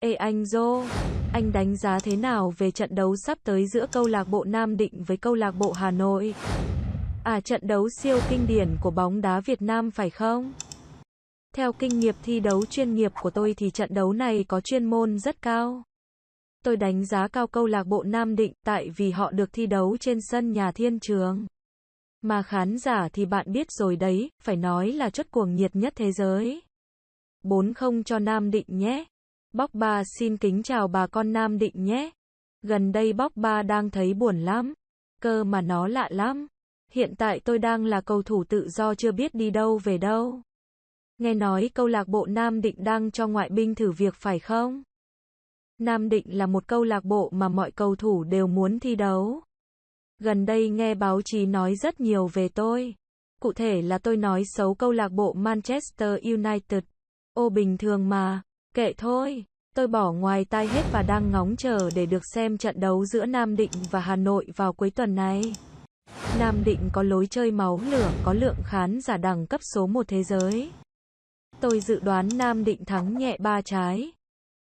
Ê anh Dô, anh đánh giá thế nào về trận đấu sắp tới giữa câu lạc bộ Nam Định với câu lạc bộ Hà Nội? À trận đấu siêu kinh điển của bóng đá Việt Nam phải không? Theo kinh nghiệm thi đấu chuyên nghiệp của tôi thì trận đấu này có chuyên môn rất cao. Tôi đánh giá cao câu lạc bộ Nam Định tại vì họ được thi đấu trên sân nhà thiên trường. Mà khán giả thì bạn biết rồi đấy, phải nói là chất cuồng nhiệt nhất thế giới. 4-0 cho Nam Định nhé. Bóc ba xin kính chào bà con Nam Định nhé. Gần đây bóc ba đang thấy buồn lắm. Cơ mà nó lạ lắm. Hiện tại tôi đang là cầu thủ tự do chưa biết đi đâu về đâu. Nghe nói câu lạc bộ Nam Định đang cho ngoại binh thử việc phải không? Nam Định là một câu lạc bộ mà mọi cầu thủ đều muốn thi đấu. Gần đây nghe báo chí nói rất nhiều về tôi. Cụ thể là tôi nói xấu câu lạc bộ Manchester United. Ô bình thường mà, kệ thôi. Tôi bỏ ngoài tai hết và đang ngóng chờ để được xem trận đấu giữa Nam Định và Hà Nội vào cuối tuần này. Nam Định có lối chơi máu lửa, có lượng khán giả đẳng cấp số 1 thế giới. Tôi dự đoán Nam Định thắng nhẹ ba trái.